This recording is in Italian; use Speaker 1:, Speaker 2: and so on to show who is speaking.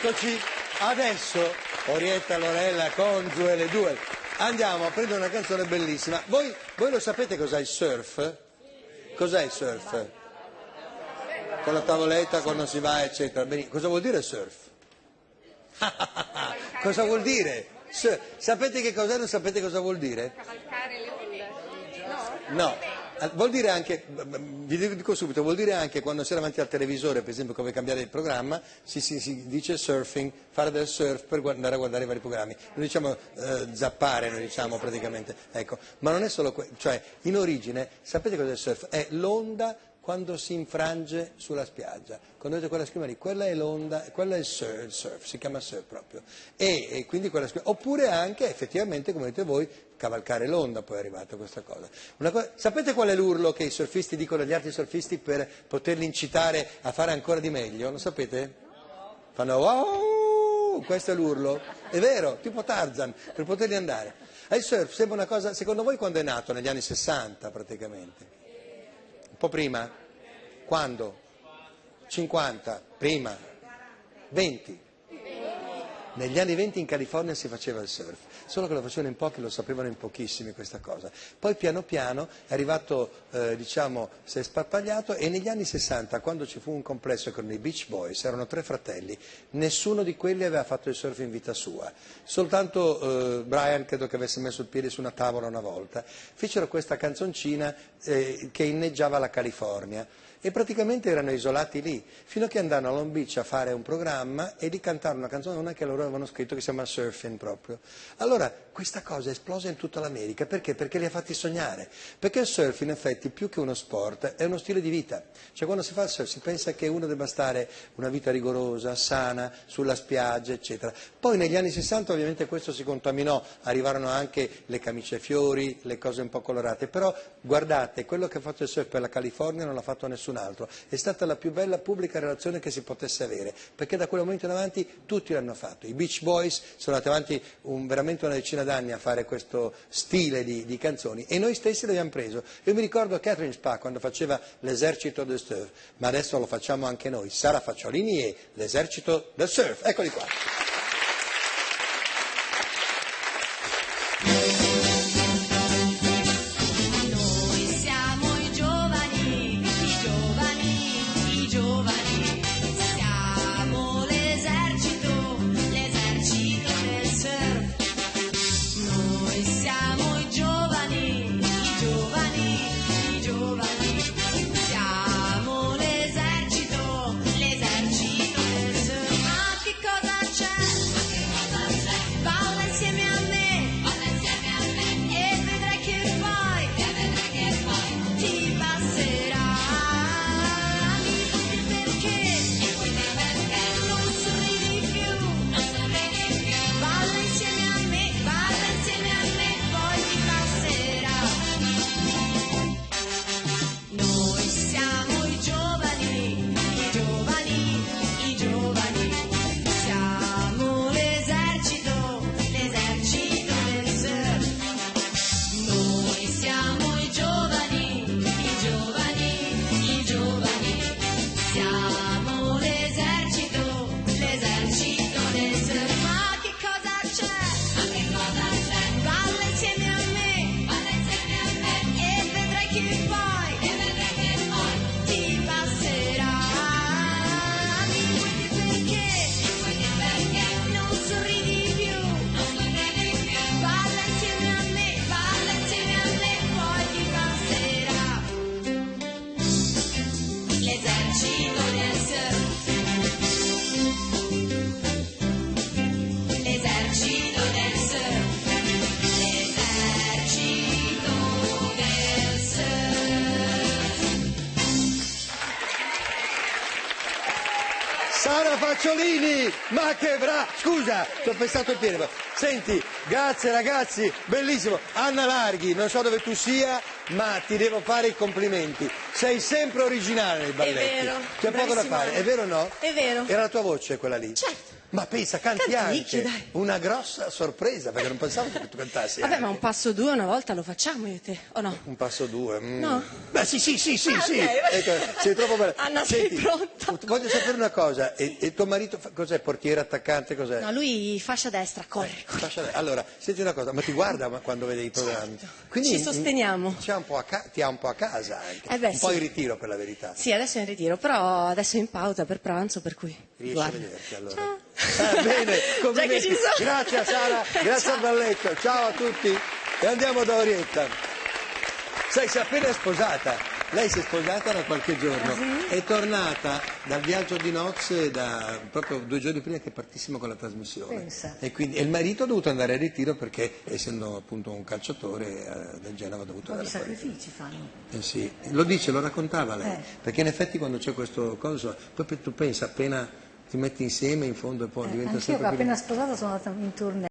Speaker 1: Eccoci, adesso Orietta Lorella con Joele Duel. Andiamo a prendere una canzone bellissima. Voi, voi lo sapete cos'è il surf? Cos'è il surf? Con la tavoletta quando si va, eccetera. Bene, cosa vuol dire surf? cosa vuol dire? Surf. Sapete che cos'è? Non sapete cosa vuol dire?
Speaker 2: Cavalcare le onde.
Speaker 1: No. Ah, vuol dire anche, vi dico subito, vuol dire anche quando si è davanti al televisore, per esempio come cambiare il programma, si, si, si dice surfing, fare del surf per andare a guardare i vari programmi. Noi diciamo eh, zappare, noi diciamo praticamente. Ecco. Ma non è solo questo, cioè in origine, sapete cos'è il surf? È l'onda quando si infrange sulla spiaggia. Quando vedete quella schiuma lì, quella è l'onda, quella è il surf, il surf si chiama surf proprio. E, e quindi quella schiuma, oppure anche effettivamente, come dite voi, cavalcare l'onda, poi è arrivata questa cosa. cosa. Sapete qual è l'urlo che i surfisti dicono agli altri surfisti per poterli incitare a fare ancora di meglio? Lo sapete? Fanno wow, questo è l'urlo. È vero, tipo Tarzan, per poterli andare. Il surf sembra una cosa, secondo voi quando è nato? Negli anni 60 praticamente. Po' prima? Quando? 50? Prima? 20? Negli anni 20 in California si faceva il surf, solo che lo facevano in pochi, lo sapevano in pochissimi questa cosa. Poi piano piano è arrivato, eh, diciamo, si è sparpagliato e negli anni 60, quando ci fu un complesso con i Beach Boys, erano tre fratelli, nessuno di quelli aveva fatto il surf in vita sua. Soltanto eh, Brian credo che avesse messo il piede su una tavola una volta. Fecero questa canzoncina eh, che inneggiava la California e praticamente erano isolati lì, fino a che andarono a Long Beach a fare un programma e di cantare una canzone che loro avevano scritto che si chiama Surfing proprio. Allora questa cosa è esplosa in tutta l'America, perché? Perché li ha fatti sognare, perché il surf in effetti più che uno sport è uno stile di vita, cioè quando si fa il surf si pensa che uno debba stare una vita rigorosa, sana, sulla spiaggia, eccetera. Poi negli anni 60 ovviamente questo si contaminò, arrivarono anche le camicie fiori, le cose un po' colorate, però guardate, quello che ha fatto il surf per la California non l'ha fatto nessuno nessun altro. È stata la più bella pubblica relazione che si potesse avere, perché da quel momento in avanti tutti l'hanno fatto. I Beach Boys sono andati avanti un, veramente una decina d'anni a fare questo stile di, di, canzoni e noi stessi l'abbiamo preso. Io mi ricordo Catherine Spa quando faceva l'esercito del surf, ma adesso lo facciamo anche noi. Sara Facciolini e l'esercito del surf. Eccoli qua. Facciolini, ma che brava! Scusa, ti ho pensato il piede. Senti, grazie ragazzi, bellissimo. Anna Larghi, non so dove tu sia, ma ti devo fare i complimenti. Sei sempre originale nei balletti.
Speaker 2: È vero.
Speaker 1: C'è poco da fare, è vero o no?
Speaker 2: È vero.
Speaker 1: Era la tua voce quella lì?
Speaker 2: Certo.
Speaker 1: Ma pensa, canti
Speaker 2: Canticchio,
Speaker 1: anche.
Speaker 2: dai.
Speaker 1: Una grossa sorpresa, perché non pensavo che tu cantassi
Speaker 2: Vabbè,
Speaker 1: anche.
Speaker 2: ma un passo due una volta lo facciamo io e te, o no?
Speaker 1: Un passo due. mm.
Speaker 2: No.
Speaker 1: Beh, sì, sì, sì, sì,
Speaker 2: Ah,
Speaker 1: sì.
Speaker 2: ok,
Speaker 1: Ecco, sei troppo bella.
Speaker 2: Anna, sei pronta?
Speaker 1: Voglio sapere una cosa. E, e tuo marito fa- cos'è? Portiere, attaccante, cos'è?
Speaker 2: No, lui fascia destra, corre. corre.
Speaker 1: Fascia- Allora, senti una cosa, ma ti guarda ma- quando vede i programmi? Quindi,
Speaker 2: Ci sosteniamo.
Speaker 1: mm, un po' a ca- ti ha un po' a casa anche.
Speaker 2: Eh beh,
Speaker 1: un po'
Speaker 2: sì.
Speaker 1: in ritiro per la verità.
Speaker 2: Sì, adesso è in ritiro, però adesso è in pausa per pranzo, per cui...
Speaker 1: Riesci
Speaker 2: guarda.
Speaker 1: a vederti allora?
Speaker 2: Ciao.
Speaker 1: Ah, bene, complimenti. Grazie Sara, grazie
Speaker 2: Ciao.
Speaker 1: al balletto. Ciao a tutti e andiamo da Orietta. Sai, si è appena sposata. Lei si è sposata da qualche giorno, è tornata dal viaggio di nozze da, proprio due giorni prima che partissimo con la trasmissione.
Speaker 3: Pensa.
Speaker 1: E, quindi, e il marito ha dovuto andare a ritiro perché, essendo appunto un calciatore eh, del Genova, ha dovuto andare fuori.
Speaker 3: sacrifici fanno?
Speaker 1: Eh sì, lo dice, lo raccontava lei,
Speaker 3: Eh.
Speaker 1: perché in effetti quando c'è questo coso, poi pe- tu pensa appena ti metti insieme in fondo e poi diventa
Speaker 3: Anch'io che
Speaker 1: sempre più...
Speaker 3: appena sposata sono andata in tournée.